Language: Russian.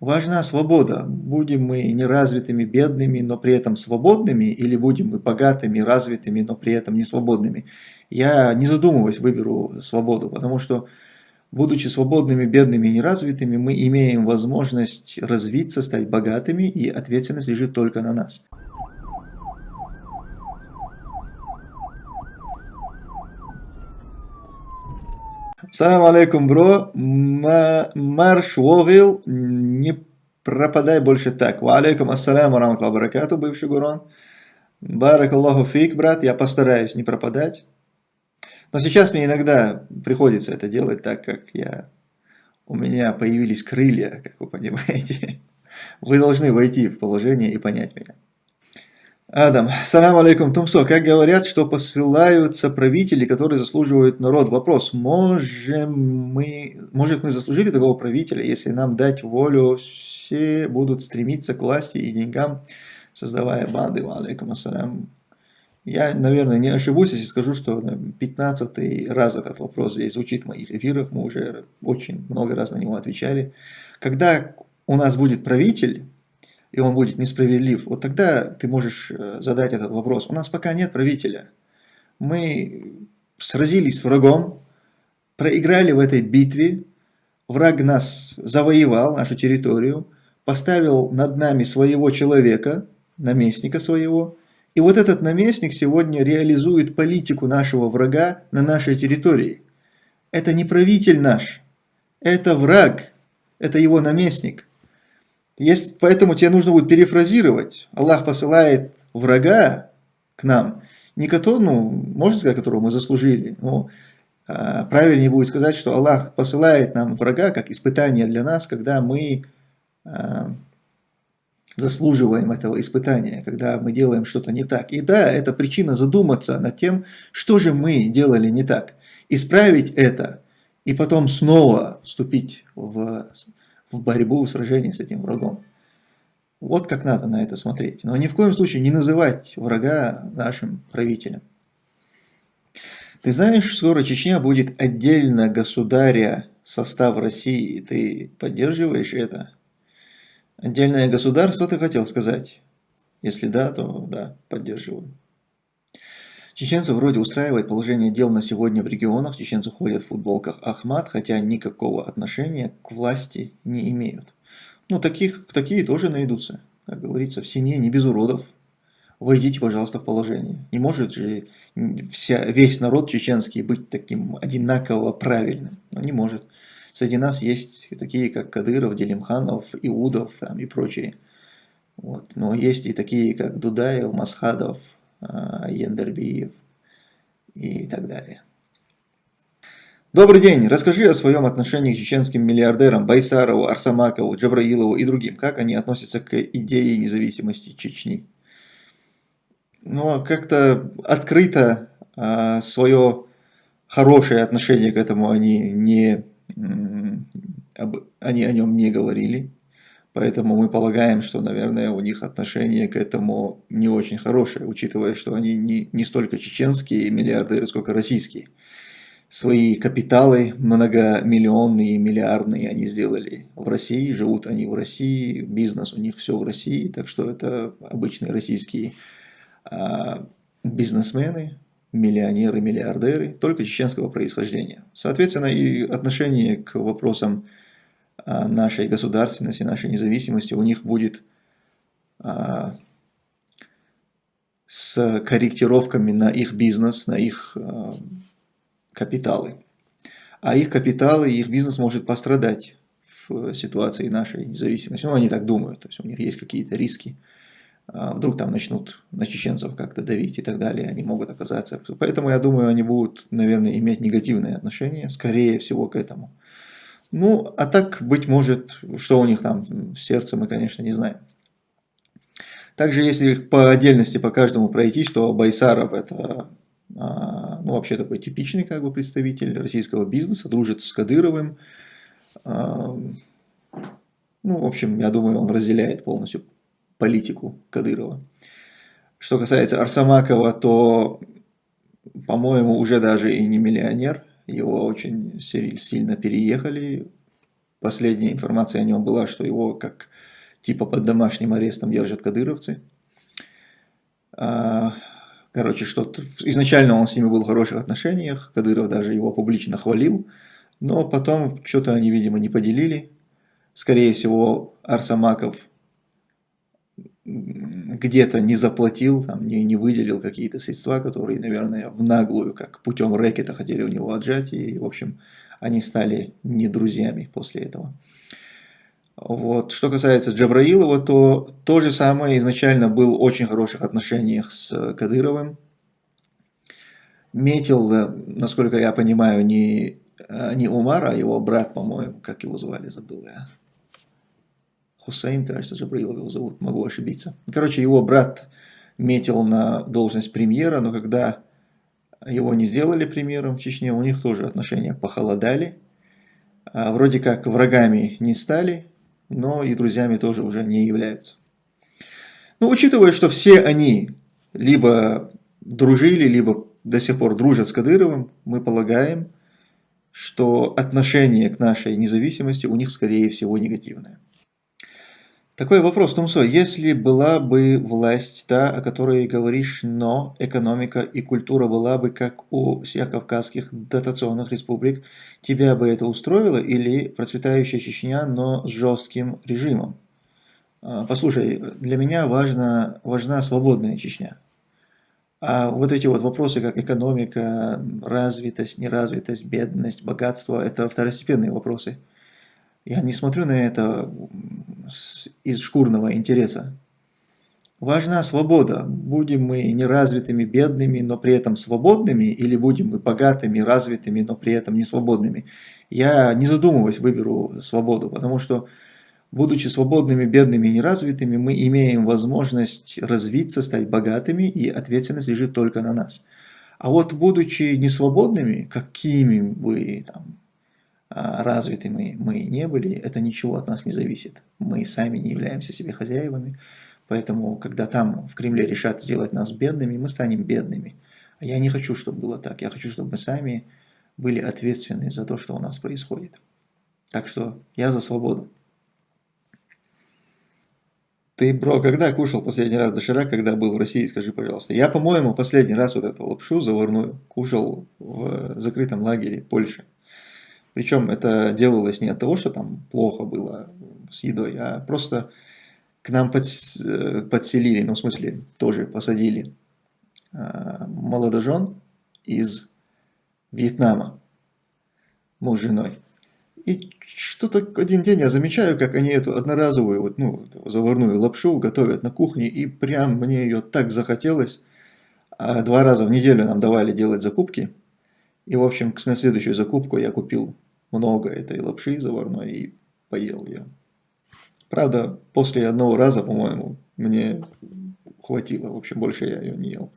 важна свобода. Будем мы неразвитыми, бедными, но при этом свободными, или будем мы богатыми, развитыми, но при этом не свободными. Я, не задумываясь, выберу свободу, потому что, будучи свободными, бедными и неразвитыми, мы имеем возможность развиться, стать богатыми, и ответственность лежит только на нас. Салам алейкум, бро. Марш Вогил, не пропадай больше так. Ва алейкум ассаляму раматлаху баракату, бывший Гурон. Барак Аллаху фик, брат, я постараюсь не пропадать. Но сейчас мне иногда приходится это делать, так как я, у меня появились крылья, как вы понимаете. Вы должны войти в положение и понять меня. Адам, салам алейкум, Тумсо. Как говорят, что посылаются правители, которые заслуживают народ. Вопрос, можем мы, может мы заслужили такого правителя, если нам дать волю, все будут стремиться к власти и деньгам, создавая банды. Алейкум ассалям. Я, наверное, не ошибусь, если скажу, что 15 раз этот вопрос здесь звучит в моих эфирах. Мы уже очень много раз на него отвечали. Когда у нас будет правитель, и он будет несправедлив, вот тогда ты можешь э, задать этот вопрос. У нас пока нет правителя. Мы сразились с врагом, проиграли в этой битве, враг нас завоевал, нашу территорию, поставил над нами своего человека, наместника своего, и вот этот наместник сегодня реализует политику нашего врага на нашей территории. Это не правитель наш, это враг, это его наместник. Есть, поэтому тебе нужно будет перефразировать. Аллах посылает врага к нам, не которого, ну, можно сказать, которого мы заслужили, но а, правильнее будет сказать, что Аллах посылает нам врага как испытание для нас, когда мы а, заслуживаем этого испытания, когда мы делаем что-то не так. И да, это причина задуматься над тем, что же мы делали не так. Исправить это и потом снова вступить в в борьбу, в сражении с этим врагом. Вот как надо на это смотреть. Но ни в коем случае не называть врага нашим правителем. Ты знаешь, скоро Чечня будет отдельно государя состав России. Ты поддерживаешь это? Отдельное государство ты хотел сказать? Если да, то да, поддерживаю. Чеченцев вроде устраивает положение дел на сегодня в регионах. Чеченцы ходят в футболках Ахмат, хотя никакого отношения к власти не имеют. Ну, таких, такие тоже найдутся. Как говорится, в семье не без уродов. Войдите, пожалуйста, в положение. Не может же вся, весь народ чеченский быть таким одинаково правильным. Но не может. Среди нас есть такие, как Кадыров, Делимханов, Иудов там, и прочие. Вот. Но есть и такие, как Дудаев, Масхадов, а, Ендербиев и так далее. Добрый день! Расскажи о своем отношении к чеченским миллиардерам Байсарову, Арсамакову, Джабраилову и другим. Как они относятся к идее независимости Чечни? Ну, а как-то открыто а, свое хорошее отношение к этому они, не, они о нем не говорили. Поэтому мы полагаем, что, наверное, у них отношение к этому не очень хорошее, учитывая, что они не, не столько чеченские миллиардеры, сколько российские. Свои капиталы многомиллионные, миллиардные они сделали в России, живут они в России, бизнес у них все в России, так что это обычные российские а, бизнесмены, миллионеры, миллиардеры, только чеченского происхождения. Соответственно, и отношение к вопросам нашей государственности, нашей независимости у них будет а, с корректировками на их бизнес, на их а, капиталы. А их капиталы их бизнес может пострадать в ситуации нашей независимости. Ну, они так думают, то есть у них есть какие-то риски. Вдруг там начнут на чеченцев как-то давить и так далее, они могут оказаться. Поэтому я думаю, они будут, наверное, иметь негативное отношение, скорее всего, к этому. Ну, а так, быть может, что у них там в сердце, мы, конечно, не знаем. Также, если по отдельности по каждому пройти, что Байсаров это а, ну, вообще такой типичный как бы, представитель российского бизнеса, дружит с Кадыровым. А, ну, в общем, я думаю, он разделяет полностью политику Кадырова. Что касается Арсамакова, то, по-моему, уже даже и не миллионер, его очень сильно переехали последняя информация о нем была, что его как типа под домашним арестом держат кадыровцы. А, короче, что-то... Изначально он с ними был в хороших отношениях, Кадыров даже его публично хвалил, но потом что-то они, видимо, не поделили. Скорее всего, Арсамаков где-то не заплатил, там, не, не выделил какие-то средства, которые, наверное, в наглую, как путем рэкета хотели у него отжать, и, в общем, они стали не друзьями после этого. Вот. Что касается Джабраилова, то то же самое изначально был в очень хороших отношениях с Кадыровым. Метил, насколько я понимаю, не, не Умар, а его брат, по-моему, как его звали, забыл я. Хусейн, кажется, Джабраилов его зовут, могу ошибиться. Короче, его брат метил на должность премьера, но когда его не сделали премьером в Чечне, у них тоже отношения похолодали. А вроде как врагами не стали, но и друзьями тоже уже не являются. Но учитывая, что все они либо дружили, либо до сих пор дружат с Кадыровым, мы полагаем, что отношение к нашей независимости у них, скорее всего, негативное. Такой вопрос, Тумсо. Если была бы власть та, о которой говоришь, но экономика и культура была бы как у всех кавказских дотационных республик, тебя бы это устроило или процветающая Чечня, но с жестким режимом? А, послушай, для меня важна, важна свободная Чечня. А вот эти вот вопросы, как экономика, развитость, неразвитость, бедность, богатство, это второстепенные вопросы. Я не смотрю на это из шкурного интереса. Важна свобода. Будем мы неразвитыми, бедными, но при этом свободными, или будем мы богатыми, развитыми, но при этом не свободными. Я, не задумываясь, выберу свободу, потому что, будучи свободными, бедными и неразвитыми, мы имеем возможность развиться, стать богатыми, и ответственность лежит только на нас. А вот, будучи несвободными, какими бы там, развитыми мы не были, это ничего от нас не зависит. Мы сами не являемся себе хозяевами, поэтому, когда там в Кремле решат сделать нас бедными, мы станем бедными. А я не хочу, чтобы было так. Я хочу, чтобы мы сами были ответственны за то, что у нас происходит. Так что я за свободу. Ты, бро, когда кушал последний раз доширак, когда был в России, скажи, пожалуйста. Я, по-моему, последний раз вот эту лапшу заварную кушал в закрытом лагере Польши. Причем это делалось не от того, что там плохо было с едой, а просто к нам э, подселили, ну в смысле тоже посадили а, молодожен из Вьетнама, муж с женой. И что-то один день я замечаю, как они эту одноразовую, вот, ну, заварную лапшу готовят на кухне, и прям мне ее так захотелось. А два раза в неделю нам давали делать закупки. И, в общем, на следующую закупку я купил много этой лапши заварной и поел ее. Правда, после одного раза, по-моему, мне хватило. В общем, больше я ее не ел.